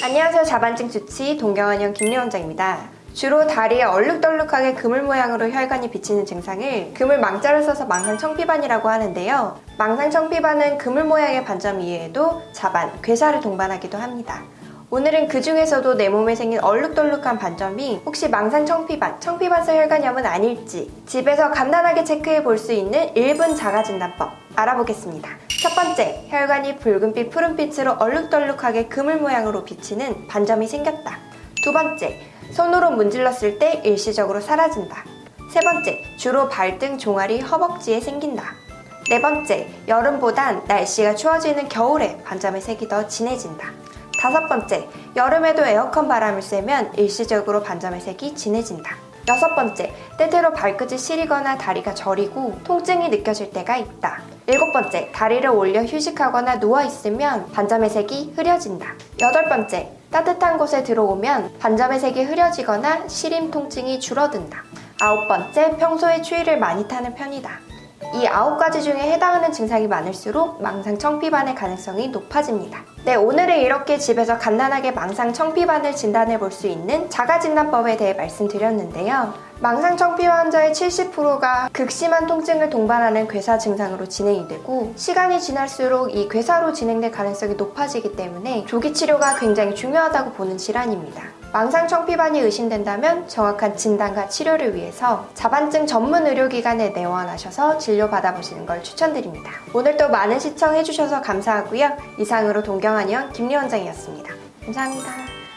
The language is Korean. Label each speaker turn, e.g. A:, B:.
A: 안녕하세요. 자반증 주치 동경원형 김리원장입니다. 주로 다리에 얼룩덜룩하게 그물 모양으로 혈관이 비치는 증상을 그물 망자를 써서 망상청피반이라고 하는데요. 망상청피반은 그물 모양의 반점 이외에도 자반, 괴사를 동반하기도 합니다. 오늘은 그 중에서도 내 몸에 생긴 얼룩덜룩한 반점이 혹시 망상 청피반, 청피반성 혈관염은 아닐지 집에서 간단하게 체크해 볼 수 있는 1분 자가진단법 알아보겠습니다. 첫 번째, 혈관이 붉은빛, 푸른빛으로 얼룩덜룩하게 그물 모양으로 비치는 반점이 생겼다. 두 번째, 손으로 문질렀을 때 일시적으로 사라진다. 세 번째, 주로 발등, 종아리, 허벅지에 생긴다. 네 번째, 여름보단 날씨가 추워지는 겨울에 반점의 색이 더 진해진다. 다섯 번째, 여름에도 에어컨 바람을 쐬면 일시적으로 반점의 색이 진해진다. 여섯 번째, 때때로 발끝이 시리거나 다리가 저리고 통증이 느껴질 때가 있다. 일곱 번째, 다리를 올려 휴식하거나 누워있으면 반점의 색이 흐려진다. 여덟 번째, 따뜻한 곳에 들어오면 반점의 색이 흐려지거나 시림 통증이 줄어든다. 아홉 번째, 평소에 추위를 많이 타는 편이다. 이 아홉 가지 중에 해당하는 증상이 많을수록 망상 청피반의 가능성이 높아집니다. 네, 오늘은 이렇게 집에서 간단하게 망상 청피반을 진단해 볼 수 있는 자가 진단법에 대해 말씀드렸는데요. 망상 청피반 환자의 70%가 극심한 통증을 동반하는 괴사 증상으로 진행이 되고 시간이 지날수록 이 괴사로 진행될 가능성이 높아지기 때문에 조기 치료가 굉장히 중요하다고 보는 질환입니다. 망상 청피반이 의심된다면 정확한 진단과 치료를 위해서 자반증 전문 의료기관에 내원하셔서 진료받아보시는 걸 추천드립니다. 오늘도 많은 시청해주셔서 감사하고요. 이상으로 동경한의원 김리 원장이었습니다. 감사합니다.